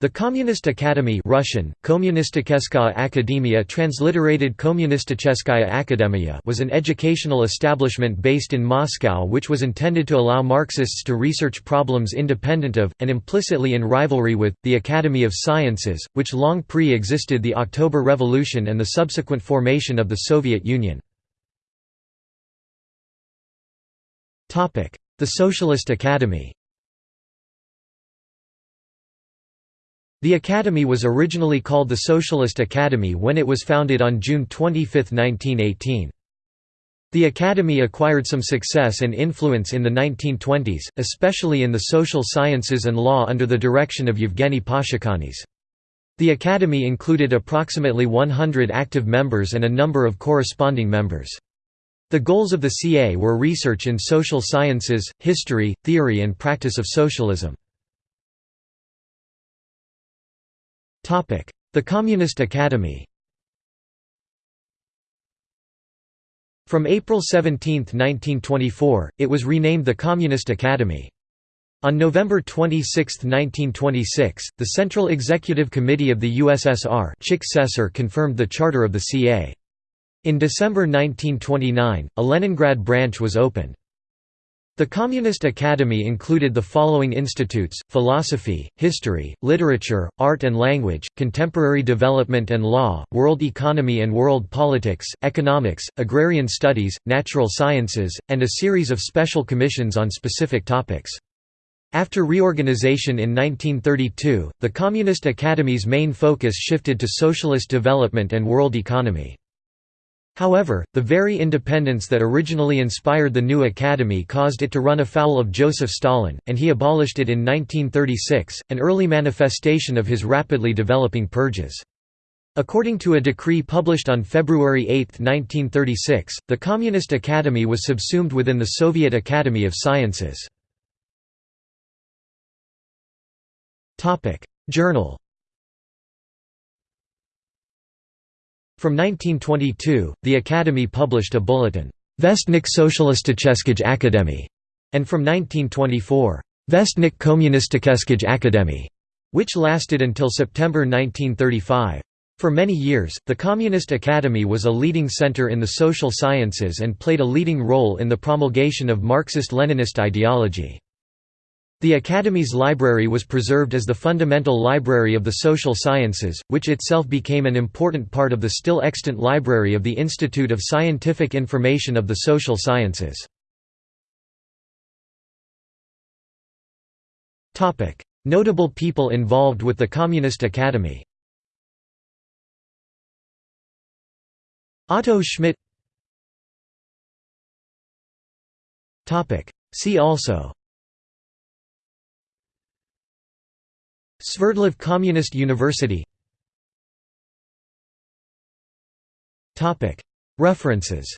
The Communist Academy Russian, Kommunistikeskaya transliterated Kommunisticheskaya was an educational establishment based in Moscow which was intended to allow Marxists to research problems independent of, and implicitly in rivalry with, the Academy of Sciences, which long pre-existed the October Revolution and the subsequent formation of the Soviet Union. The Socialist Academy The Academy was originally called the Socialist Academy when it was founded on June 25, 1918. The Academy acquired some success and influence in the 1920s, especially in the social sciences and law under the direction of Yevgeny Pashukanis. The Academy included approximately 100 active members and a number of corresponding members. The goals of the CA were research in social sciences, history, theory and practice of socialism. The Communist Academy From April 17, 1924, it was renamed the Communist Academy. On November 26, 1926, the Central Executive Committee of the USSR confirmed the charter of the CA. In December 1929, a Leningrad branch was opened. The Communist Academy included the following institutes, philosophy, history, literature, art and language, contemporary development and law, world economy and world politics, economics, agrarian studies, natural sciences, and a series of special commissions on specific topics. After reorganization in 1932, the Communist Academy's main focus shifted to socialist development and world economy. However, the very independence that originally inspired the new academy caused it to run afoul of Joseph Stalin, and he abolished it in 1936, an early manifestation of his rapidly developing purges. According to a decree published on February 8, 1936, the Communist Academy was subsumed within the Soviet Academy of Sciences. Journal From 1922, the Academy published a bulletin, Vestnik Socialisticheskij Akademy, and from 1924, Vestnik Kommunistikeskij Akademy, which lasted until September 1935. For many years, the Communist Academy was a leading center in the social sciences and played a leading role in the promulgation of Marxist-Leninist ideology. The Academy's library was preserved as the fundamental library of the social sciences, which itself became an important part of the still extant library of the Institute of Scientific Information of the Social Sciences. Notable people involved with the Communist Academy Otto Schmidt See also Sverdlov Communist University. References